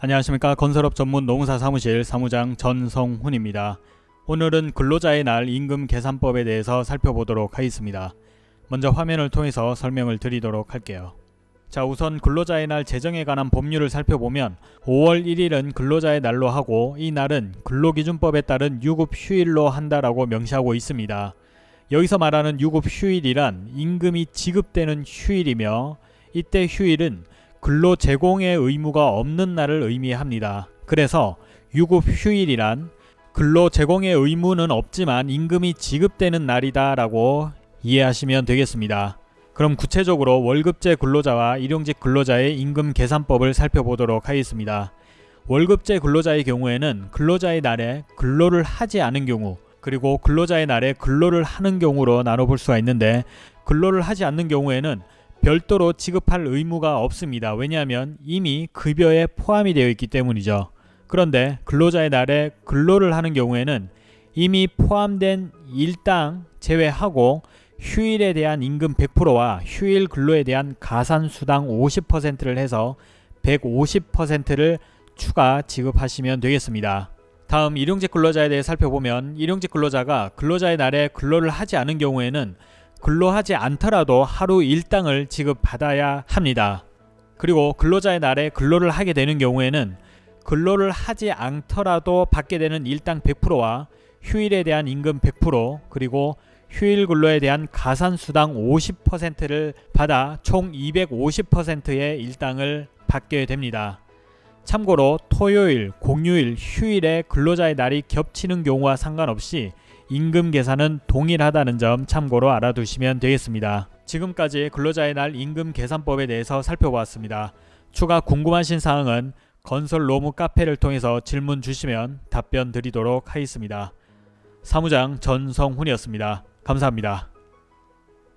안녕하십니까 건설업 전문 농사 사무실 사무장 전성훈입니다. 오늘은 근로자의 날 임금 계산법에 대해서 살펴보도록 하겠습니다. 먼저 화면을 통해서 설명을 드리도록 할게요. 자 우선 근로자의 날 제정에 관한 법률을 살펴보면 5월 1일은 근로자의 날로 하고 이 날은 근로기준법에 따른 유급 휴일로 한다라고 명시하고 있습니다. 여기서 말하는 유급 휴일이란 임금이 지급되는 휴일이며 이때 휴일은 근로 제공의 의무가 없는 날을 의미합니다. 그래서 유급 휴일이란 근로 제공의 의무는 없지만 임금이 지급되는 날이다 라고 이해하시면 되겠습니다. 그럼 구체적으로 월급제 근로자와 일용직 근로자의 임금 계산법을 살펴보도록 하겠습니다. 월급제 근로자의 경우에는 근로자의 날에 근로를 하지 않은 경우 그리고 근로자의 날에 근로를 하는 경우로 나눠볼 수가 있는데 근로를 하지 않는 경우에는 별도로 지급할 의무가 없습니다. 왜냐하면 이미 급여에 포함이 되어 있기 때문이죠. 그런데 근로자의 날에 근로를 하는 경우에는 이미 포함된 일당 제외하고 휴일에 대한 임금 100%와 휴일 근로에 대한 가산수당 50%를 해서 150%를 추가 지급하시면 되겠습니다. 다음 일용직 근로자에 대해 살펴보면 일용직 근로자가 근로자의 날에 근로를 하지 않은 경우에는 근로하지 않더라도 하루 일당을 지급받아야 합니다. 그리고 근로자의 날에 근로를 하게 되는 경우에는 근로를 하지 않더라도 받게 되는 일당 100%와 휴일에 대한 임금 100% 그리고 휴일 근로에 대한 가산수당 50%를 받아 총 250%의 일당을 받게 됩니다. 참고로 토요일, 공휴일, 휴일에 근로자의 날이 겹치는 경우와 상관없이 임금 계산은 동일하다는 점 참고로 알아두시면 되겠습니다. 지금까지 근로자의 날 임금 계산법에 대해서 살펴보았습니다. 추가 궁금하신 사항은 건설 로무 카페를 통해서 질문 주시면 답변 드리도록 하겠습니다. 사무장 전성훈이었습니다. 감사합니다.